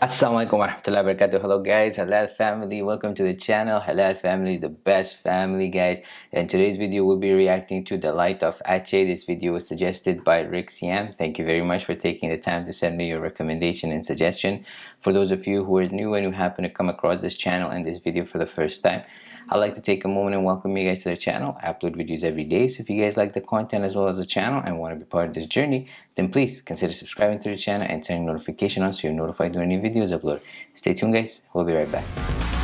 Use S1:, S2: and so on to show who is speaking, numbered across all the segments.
S1: Assalamualaikum warahmatullahi wabarakatuh. Hello guys, Halal family. Welcome to the channel. Halal family is the best family guys. In today's video we'll be reacting to The Light of Aceh. This video was suggested by Rick Siam. Thank you very much for taking the time to send me your recommendation and suggestion. For those of you who are new and who happen to come across this channel and this video for the first time, I'd like to take a moment and welcome you guys to the channel. I upload videos every day, so if you guys like the content as well as the channel and want to be part of this journey, then please consider subscribing to the channel and turning notification on so you're notified when new videos upload. Stay tuned guys, we'll be right back.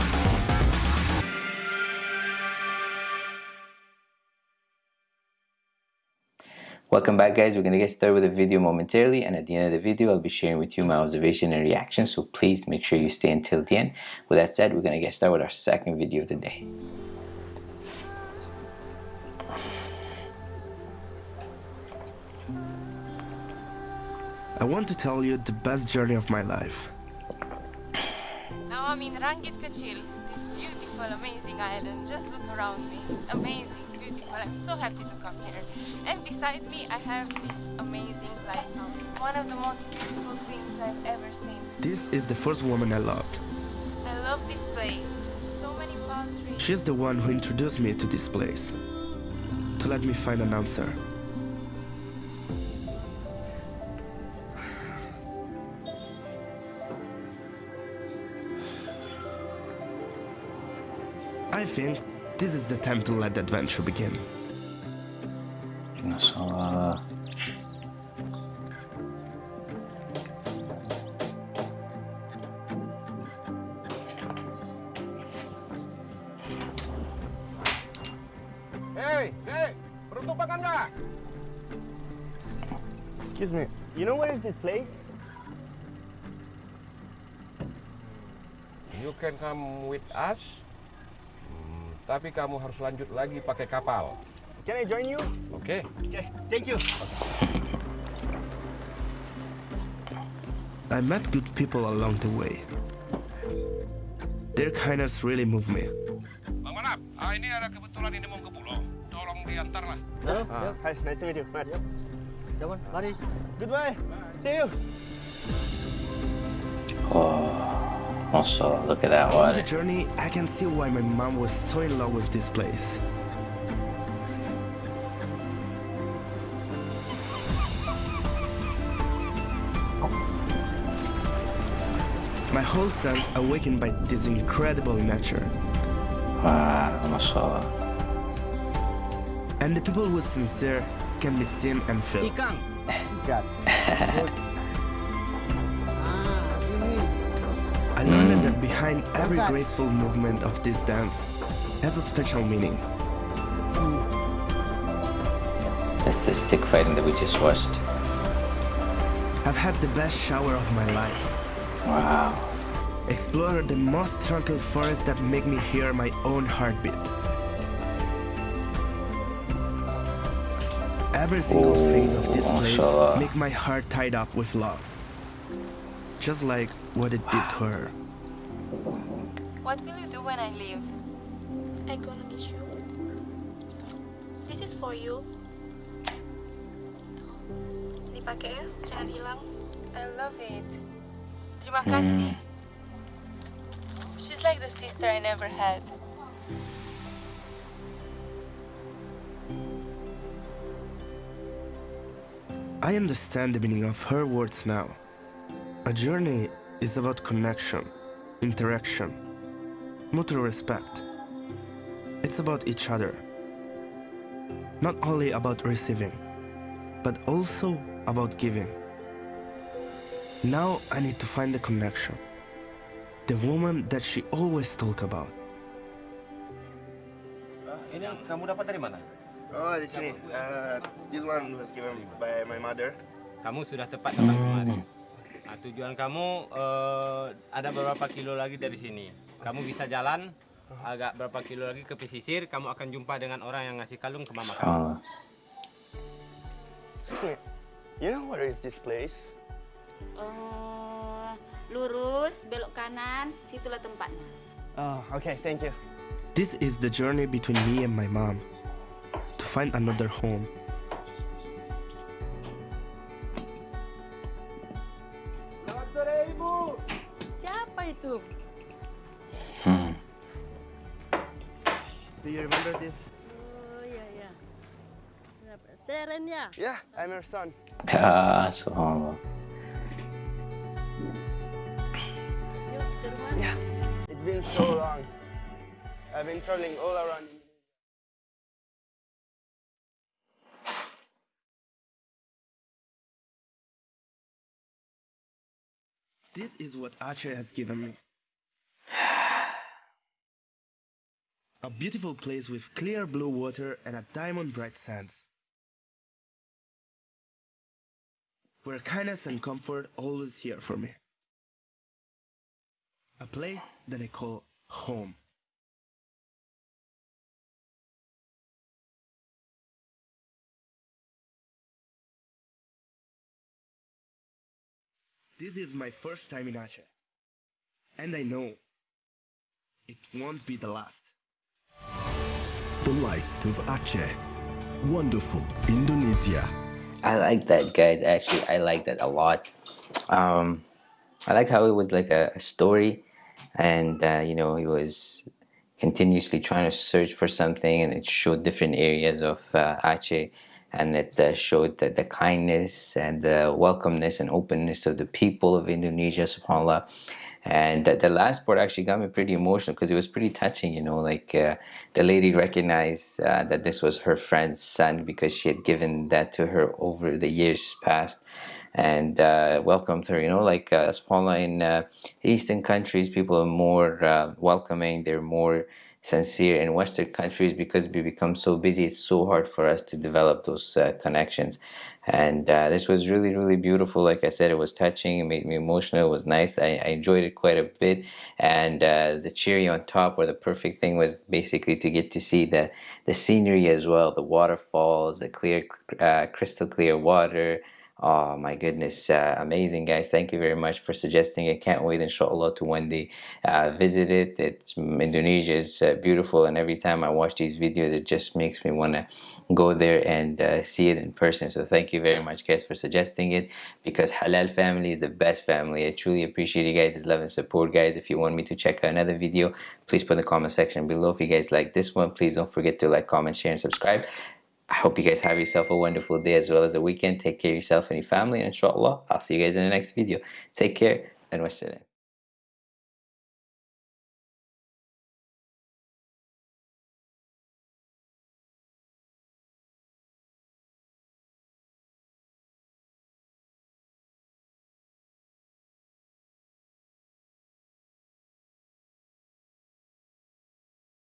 S1: Welcome back guys, we're going to get started with the video momentarily and at the end of the video I'll be sharing with you my observation and reaction so please make sure you stay until the end. With that said, we're going to get started with our second video of the day.
S2: I want to tell you the best journey of my life.
S3: Now I'm in Rangit Kachil, this beautiful, amazing island. Just look around me. Amazing beautiful. I'm so happy to come here. And beside me, I have this amazing lighthouse. One of the most beautiful things I've ever seen.
S2: This is the first woman I loved.
S3: I love this place. So many palm trees.
S2: She's the one who introduced me to this place. To let me find an answer. I think this is the time to let the adventure begin.
S1: Masalah.
S4: Hey, hey, penutupan Anda.
S5: Excuse me, you know where is this place?
S4: You can come with us. Tapi kamu harus lanjut lagi pakai kapal.
S5: Can I join you?
S4: Oke?
S5: Okay, thank you.
S2: I met good people along the way. Their kindness really moved me.
S4: Bang Manap, ah, ini ada kebetulan ini mau ke pulau. Tolong diantar lah.
S5: Hello,
S4: Ah.
S5: hi, nice to meet you. Matt.
S6: Come on, mari.
S5: Goodbye. See you.
S1: Oh, mashallah, look at that
S2: On the journey, I can see why my mom was so in love with this place. My whole sense awakened by this incredible nature.
S1: Wow, mashallah.
S2: And the people who are sincere can be seen and felt. behind every graceful movement of this dance has a special meaning.
S1: That's the stick fighting that we just watched.
S2: I've had the best shower of my life.
S1: Wow.
S2: Explore the most tranquil forest that make me hear my own heartbeat. Every single
S1: Oh,
S2: phase of this place
S1: mashallah.
S2: make my heart tied up with love. Just like what it did to her.
S3: What will you do when I leave?
S7: I'm gonna miss you. This is for you. Dipakai ya, jangan hilang.
S3: I love it. Terima kasih. Hmm. She's like the sister I never had.
S2: I understand the meaning of her words now. A journey is about connection, interaction, mutual respect. It's about each other. Not only about receiving, but also about giving. Now I need to find the connection. The woman that she always talk about.
S4: Ini kamu dapat dari mana?
S5: Oh, di sini. Uh, this one was given by my mother.
S8: Kamu sudah tepat datang kemari. Nah, tujuan kamu eh, ada beberapa kilo lagi dari sini. Kamu bisa jalan agak berapa kilo lagi ke pesisir, kamu akan jumpa dengan orang yang ngasih kalung ke mama kamu.
S5: Excuse me, you know where is this place?
S9: Eh, lurus, belok kanan, situlah tempatnya.
S5: Oh, okay, thank you.
S2: This is the journey between me and my mom to find another home. Do you remember this?
S6: Oh yeah, yeah. Kenapa? Seren ya?
S2: Yeah, I'm her son.
S1: Ah, subhanallah.
S6: Yuk.
S2: Yeah. It's been so long. I've been traveling all around. This is what Aceh has given me. A beautiful place with clear blue water and a diamond bright sands. Where kindness and comfort always here for me. A place that I call home. This is my first time in Aceh. And I know it won't be the last.
S10: The light of Aceh. Wonderful Indonesia.
S1: I like that, guys. Actually, I like that a lot. Um, I like how it was like a, a story, and uh, you know, he was continuously trying to search for something, and it showed different areas of uh, Aceh, and it uh, showed the, the kindness and the welcomeness and openness of the people of Indonesia, subhanallah. And the, the last part actually got me pretty emotional because it was pretty touching, you know, like uh, the lady recognized uh, that this was her friend's son because she had given that to her over the years past and uh, welcomed her. You know, like uh, subhanAllah, in uh, Eastern countries, people are more uh, welcoming, they're more sincere. In Western countries, because we become so busy, it's so hard for us to develop those uh, connections. And uh, this was really, really beautiful. Like I said, it was touching, it made me emotional, it was nice. I, I enjoyed it quite a bit. And the cherry on top, or the perfect thing, was basically to get to see the, the scenery as well the waterfalls, the clear, crystal clear water. Oh my goodness, uh, amazing guys. Thank you very much for suggesting it. Can't wait inshallah to one day uh, visit it. It's Indonesia is uh, beautiful and every time I watch these videos it just makes me want to go there and uh, see it in person. So thank you very much guys for suggesting it because Halal family is the best family. I truly appreciate you guys' love and support guys. If you want me to check out another video, please put in the comment section below. If you guys like this one, please don't forget to like, comment, share and subscribe. I hope you guys have yourself a wonderful day as well as a weekend. Take care of yourself and your family, and inshallah, I'll see you guys in the next video. Take care and wassalam.